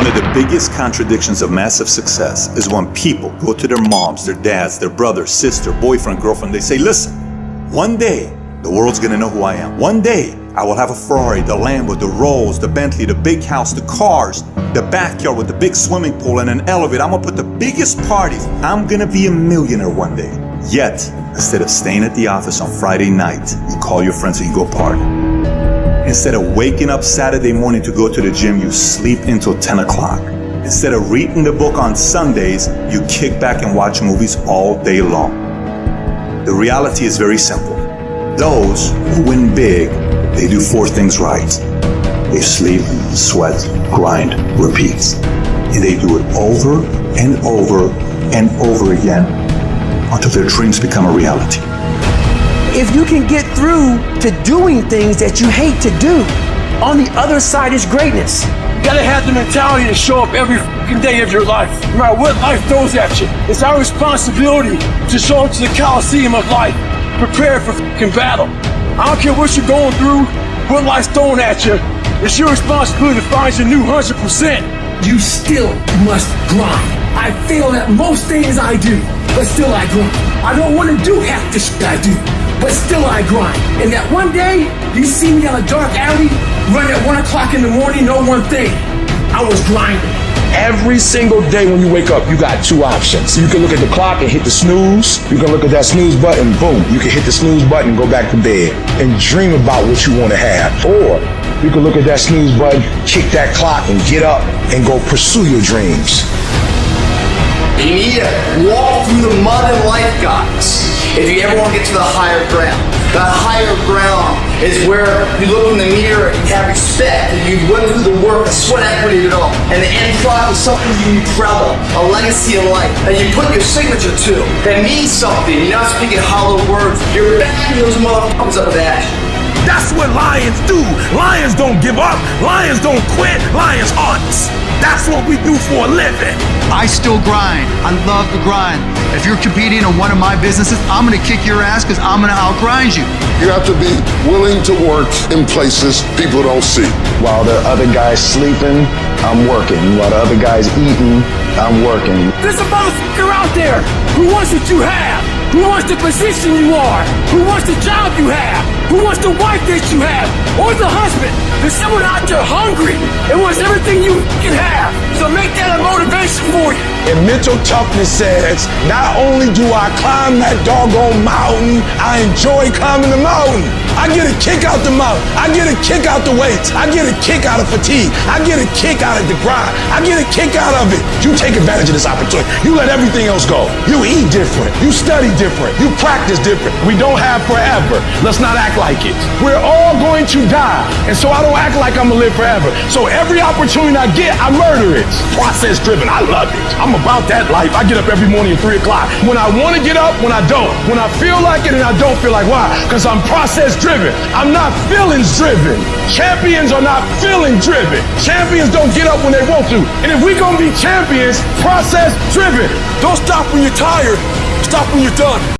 One of the biggest contradictions of massive success is when people go to their moms, their dads, their brother, sister, boyfriend, girlfriend, they say, listen, one day the world's gonna know who I am. One day I will have a Ferrari, the Lambo, the Rolls, the Bentley, the big house, the cars, the backyard with the big swimming pool and an elevator. I'm gonna put the biggest parties. I'm gonna be a millionaire one day. Yet, instead of staying at the office on Friday night, you call your friends and you go party. Instead of waking up Saturday morning to go to the gym, you sleep until 10 o'clock. Instead of reading the book on Sundays, you kick back and watch movies all day long. The reality is very simple. Those who win big, they do four things right. They sleep, sweat, grind, repeat. And they do it over and over and over again until their dreams become a reality if you can get through to doing things that you hate to do, on the other side is greatness. You gotta have the mentality to show up every day of your life, no matter what life throws at you. It's our responsibility to show up to the Coliseum of life, prepared for battle. I don't care what you're going through, what life's throwing at you. It's your responsibility to find your new 100%. You still must grind. I feel that most things I do, but still I grind. I don't want to do half the shit I do but still I grind. And that one day, you see me on a dark alley, run at one o'clock in the morning, know one thing, I was grinding. Every single day when you wake up, you got two options. You can look at the clock and hit the snooze. You can look at that snooze button, boom. You can hit the snooze button go back to bed and dream about what you want to have. Or you can look at that snooze button, kick that clock and get up and go pursue your dreams. You need to walk through the mud and life, guys if you ever want to get to the higher ground. The higher ground is where you look in the mirror and you have respect and you went through the work, the sweat equity it all. And the end product is something you of, a legacy of life that you put your signature to. That means something. You're not speaking hollow words. You're backing those motherfuckers up with action. That's what lions do. Lions don't give up. Lions don't quit. Lions hunt. That's what we do for a living. I still grind. I love the grind. If you're competing in one of my businesses, I'm going to kick your ass because I'm going to outgrind you. You have to be willing to work in places people don't see. While the other guy's sleeping, I'm working. While the other guy's eating, I'm working. There's a motherfucker out there who wants what you have, who wants the position you are, who wants the job you have, who wants the wife that you have, or the husband. There's someone out there hungry and wants everything you can have. So make that a motivation for you. And mental toughness says, not only do I climb that doggone mountain, I enjoy climbing the mountain. I get a kick out the mountain. I get a kick out the weights. I get a kick out of fatigue. I get a kick out of the grind. I get a kick out of it. You take advantage of this opportunity. You let everything else go. You eat different. You study different. You practice different. We don't have forever. Let's not act like it. We're all going to die. And so I don't act like I'm going to live forever. So every opportunity I get, I murder it. Process driven. I love it. I'm about that life. I get up every morning at 3 o'clock. When I want to get up, when I don't. When I feel like it and I don't feel like why? Because I'm process driven. I'm not feelings driven. Champions are not feeling driven. Champions don't get up when they want to. And if we're gonna be champions, process driven. Don't stop when you're tired. Stop when you're done.